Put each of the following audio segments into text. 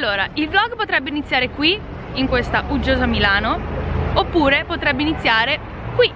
Allora, il vlog potrebbe iniziare qui, in questa uggiosa Milano, oppure potrebbe iniziare qui.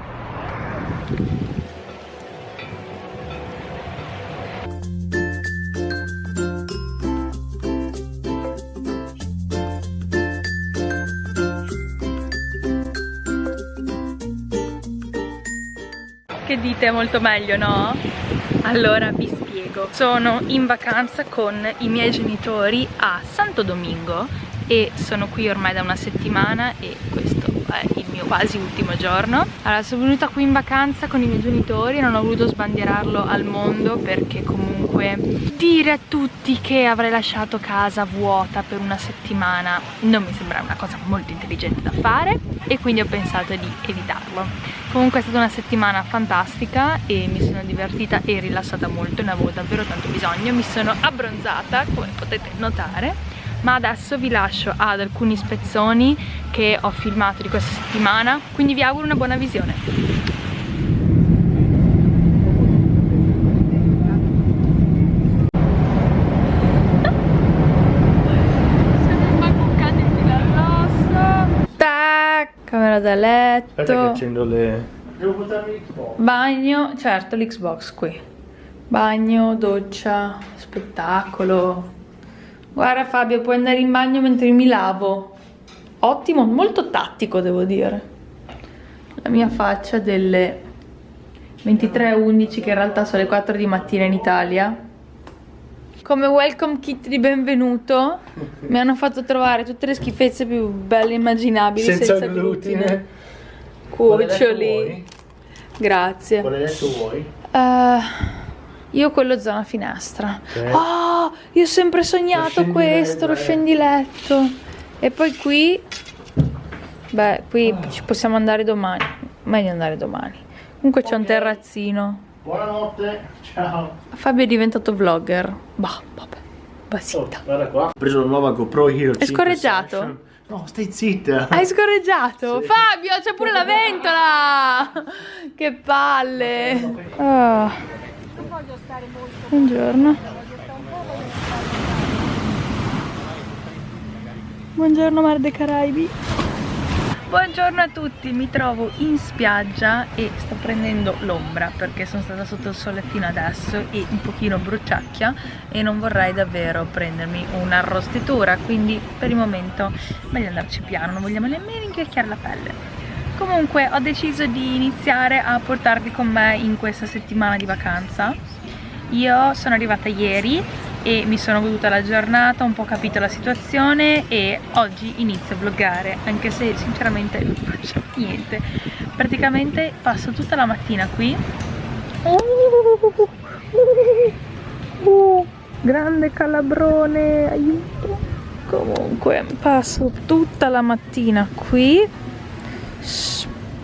Che dite molto meglio, no? Allora vi spiego. Sono in vacanza con i miei genitori a Santo Domingo e sono qui ormai da una settimana e questo il mio quasi ultimo giorno. Allora sono venuta qui in vacanza con i miei genitori non ho voluto sbandierarlo al mondo perché comunque dire a tutti che avrei lasciato casa vuota per una settimana non mi sembra una cosa molto intelligente da fare e quindi ho pensato di evitarlo. Comunque è stata una settimana fantastica e mi sono divertita e rilassata molto ne avevo davvero tanto bisogno mi sono abbronzata come potete notare ma adesso vi lascio ad alcuni spezzoni che ho filmato di questa settimana quindi vi auguro una buona visione. Camera da letto. Aspetta che accendo le devo portarmi l'Xbox. Bagno certo l'Xbox qui. Bagno doccia spettacolo Guarda Fabio, puoi andare in bagno mentre mi lavo. Ottimo, molto tattico devo dire. La mia faccia delle 23.11 che in realtà sono le 4 di mattina in Italia. Come welcome kit di benvenuto mi hanno fatto trovare tutte le schifezze più belle immaginabili senza, senza glutine. glutine. Cuccioli. Grazie. Quale letto vuoi? Uh, io quello zona finestra. Okay. Oh, io ho sempre sognato lo questo, lo scendiletto. E poi qui, beh, qui oh. ci possiamo andare domani. Meglio andare domani. Comunque okay. c'è un terrazzino. Buonanotte, ciao. Fabio è diventato vlogger. Bah, vabbè. Basita. Oh, guarda qua. Ho preso la nuova GoPro Hero È scorreggiato? No, stai zitta. Hai scorreggiato? Sì. Fabio, c'è pure la ventola! che palle! Oh. Buongiorno. Buongiorno Mar dei Caraibi. Buongiorno a tutti, mi trovo in spiaggia e sto prendendo l'ombra perché sono stata sotto il sole fino adesso e un pochino bruciacchia e non vorrei davvero prendermi un'arrostitura quindi per il momento meglio andarci piano, non vogliamo nemmeno inchiacchiare la pelle comunque ho deciso di iniziare a portarvi con me in questa settimana di vacanza. Io sono arrivata ieri e mi sono goduta la giornata, ho un po' capito la situazione e oggi inizio a vloggare anche se sinceramente non faccio niente. Praticamente passo tutta la mattina qui. Uh, grande calabrone aiuto. Comunque passo tutta la mattina qui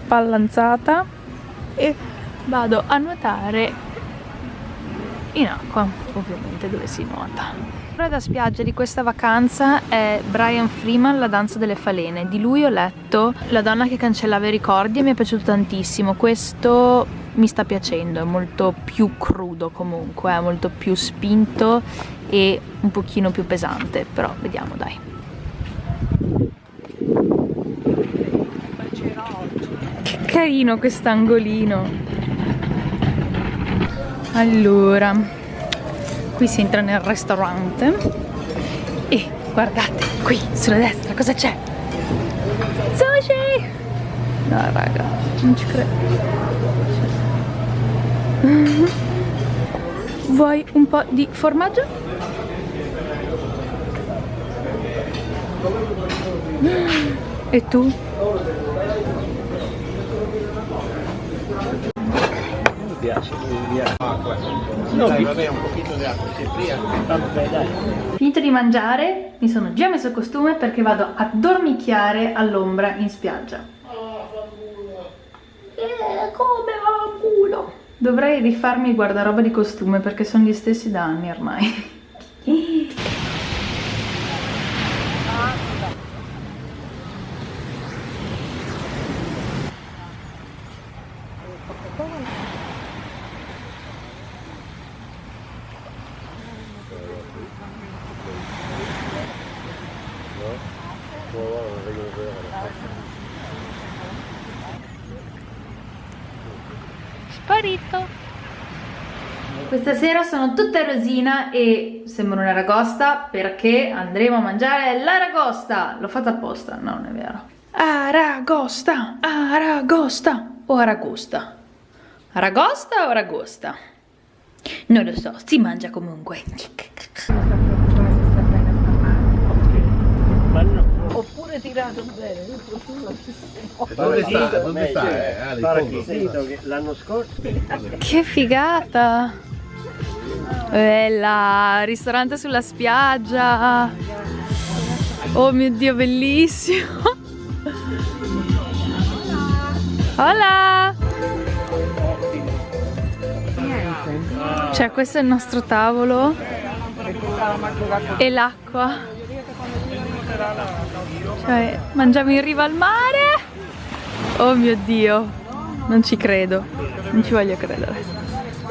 spallanzata e vado a nuotare in acqua, ovviamente dove si nuota. La da spiaggia di questa vacanza è Brian Freeman, La danza delle falene. Di lui ho letto La donna che cancellava i ricordi e mi è piaciuto tantissimo. Questo mi sta piacendo, è molto più crudo comunque, è molto più spinto e un pochino più pesante, però vediamo dai. Carino quest'angolino allora qui si entra nel ristorante e guardate qui sulla destra cosa c'è sushi no raga non ci credo vuoi un po' di formaggio? e tu? Piace, via. No, dai, vabbè, un pochino di acqua, si fria. Vabbè, dai. Finito di mangiare, mi sono già messo il costume perché vado a dormicchiare all'ombra in spiaggia. Eh, come va culo? Dovrei rifarmi il guardaroba di costume perché sono gli stessi da anni ormai. Sparito. Questa sera sono tutta rosina e sembro una ragosta perché andremo a mangiare l'aragosta. L'ho fatta apposta, no, non è vero. Aragosta, aragosta o aragosta? Aragosta o aragosta? Non lo so, si mangia comunque. Oppure tirato bene, Dove sta? Dove sta? Eh, l'anno scorso. Che figata! Bella, ristorante sulla spiaggia. Oh mio Dio, bellissimo. Hola! Cioè, questo è il nostro tavolo. E l'acqua. Cioè, mangiamo in riva al mare. Oh mio Dio, non ci credo. Non ci voglio credere.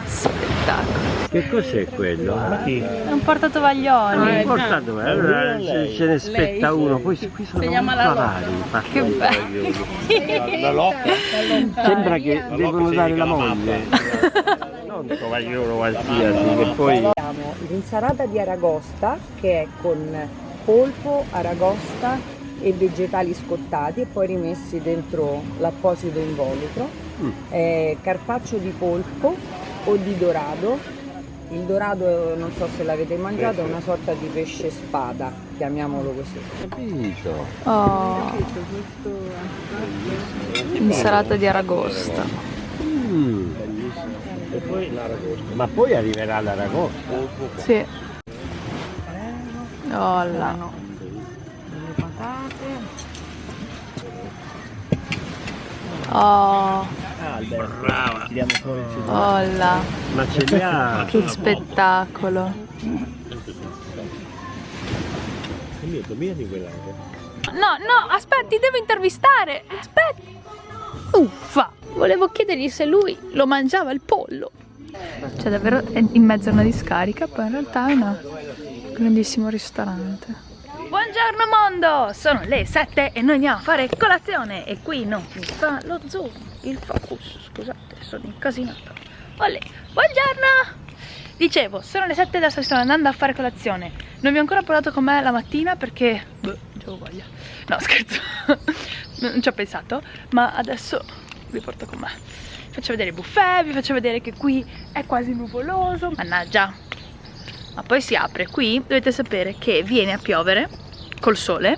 Spettacolo. Che cos'è quello? È un portatovaglioli. Portato, allora ce, ce ne spetta uno, poi qui sono molto avari. Che bello. La locca? Sembra che devono dare la moglie. Non un tovagliolo qualsiasi, che poi... Abbiamo l'insalata di aragosta che è con polpo, aragosta e vegetali scottati e poi rimessi dentro l'apposito involucro, Mm. eh, carpaccio di polpo o di dorado. Il dorado, non so se l'avete mangiato, è una sorta di pesce spada, chiamiamolo così. Capito. Oh. Insalata di aragosta. Mm. Ma poi arriverà l'aragosta. Sì. Oh là. Le patate. Oh, Brava. là. Ma ce li ha. Che spettacolo. No, no, aspetti, devo intervistare. Aspetti. Uffa. Volevo chiedergli se lui lo mangiava il pollo. Cioè davvero è in mezzo a una discarica, poi in realtà è un grandissimo ristorante. Buongiorno mondo! Sono le 7 e noi andiamo a fare colazione e qui non mi fa lo zoom, il focus, scusate, sono incasinata. Olè, buongiorno! Dicevo, sono le 7 adesso sto andando a fare colazione. Non vi ho ancora portato con me la mattina perché... Boh, c'avevo voglia. No, scherzo. non ci ho pensato, ma adesso vi porto con me. Vi faccio vedere il buffet, vi faccio vedere che qui è quasi nuvoloso. Mannaggia, ma poi si apre qui dovete sapere che viene a piovere col sole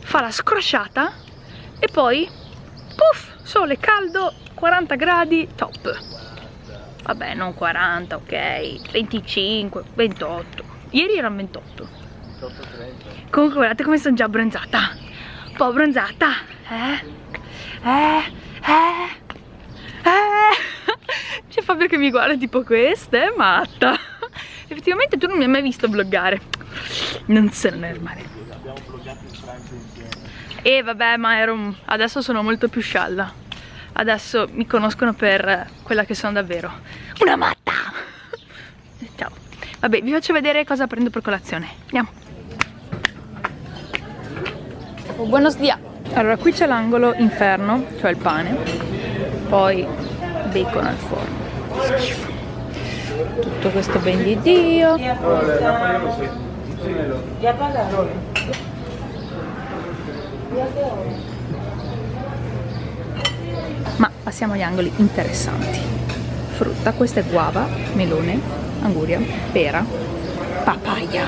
fa la scrosciata e poi puff sole caldo 40 gradi top. Vabbè non 40 ok. 25 28 ieri erano 28 comunque guardate come sono già abbronzata. Un po' abbronzata. Eh? Eh? Eh? Eh? C'è Fabio che mi guarda tipo questa è matta Effettivamente tu non mi hai mai visto vloggare. Non se ne normale. E vabbè, ma ero adesso sono molto più scialla. Adesso mi conoscono per quella che sono davvero. Una matta! Ciao. Vabbè, vi faccio vedere cosa prendo per colazione. Andiamo. Oh, buenos dias. Allora, qui c'è l'angolo inferno, cioè il pane. Poi bacon al forno. Schifo tutto questo ben di Dio ma passiamo agli angoli interessanti. Frutta, questa è guava, melone, anguria, pera, papaya.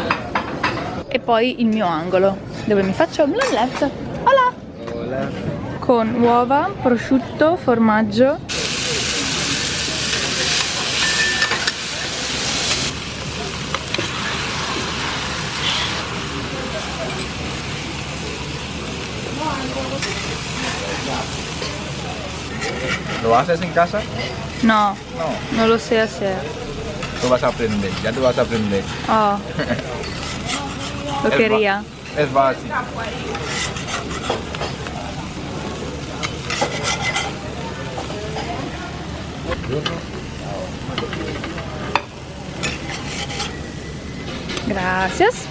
E poi il mio angolo dove mi faccio l'omelette. Hola! con uova, prosciutto, formaggio ¿Lo haces en casa? No, No. no lo sé hacer. Lo vas a aprender, ya lo vas a aprender. Oh. Lo Es quería. Es fácil. Gracias.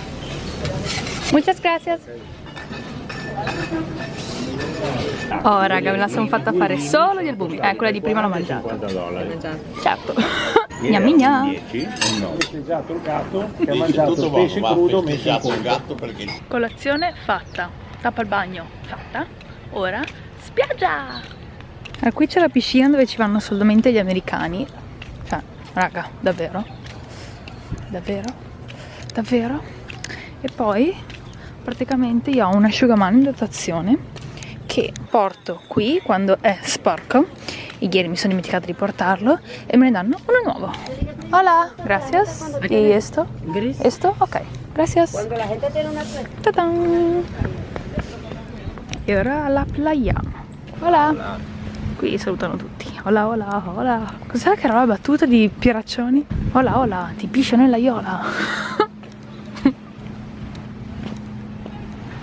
Muchas gracias. Oh raga, me la sono fatta fare solo gli albumi. Eh, quella di prima l'ho mangiata. 50 dollari. Certo. Gnammi gna. 10 no. festeggiato il gatto che ha mangiato il pesce crudo messo in gatto perché Colazione fatta. Tappa al bagno fatta. Ora spiaggia. Allora, qui c'è la piscina dove ci vanno solamente gli americani. Cioè, raga, davvero? Davvero? Davvero? E poi praticamente io ho un asciugamano in dotazione che porto qui quando è sporco. Ieri mi sono dimenticata di portarlo e me ne danno uno nuovo. Hola, gracias. ¿Y esto? ¿Esto? Ok, gracias. E ora alla playa. Hola. Qui salutano tutti. Hola, hola, hola. Cos'era che era la battuta di Pieraccioni? Hola, hola, ti piscio nella iola.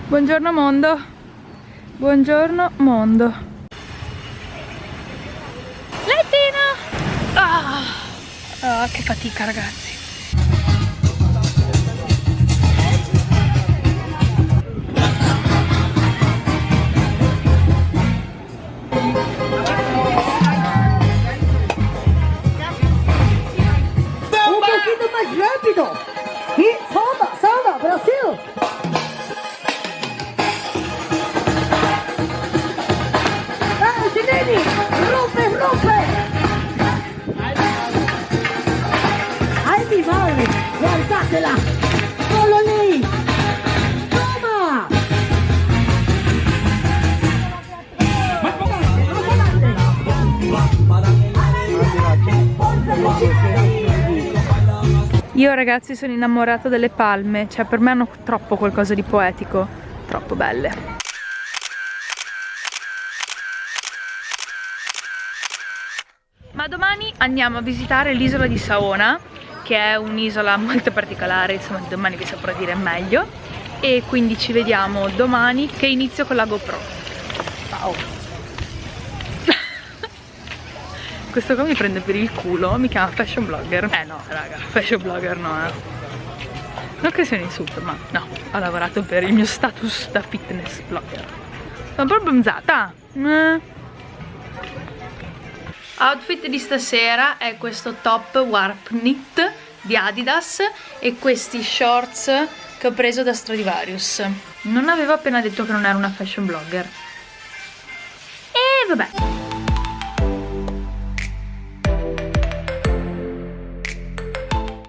Buongiorno mondo. Buongiorno mondo. Lettino! Ah, Ah, che fatica ragazzi. Io ragazzi sono innamorata delle palme, cioè per me hanno troppo qualcosa di poetico, troppo belle. Ma domani andiamo a visitare l'isola di Saona, che è un'isola molto particolare, insomma domani vi saprò dire meglio. E quindi ci vediamo domani che inizio con la GoPro. Ciao! Questo qua mi prende per il culo, mi chiama fashion blogger. Eh no, raga, fashion blogger no, eh. Non che sia un insulto, ma no, ho lavorato per il mio status da fitness blogger. Sono proprio bronzata. Eh. Outfit di stasera è questo top warp knit di Adidas e questi shorts che ho preso da Stradivarius. Non avevo appena detto che non ero una fashion blogger. E vabbè.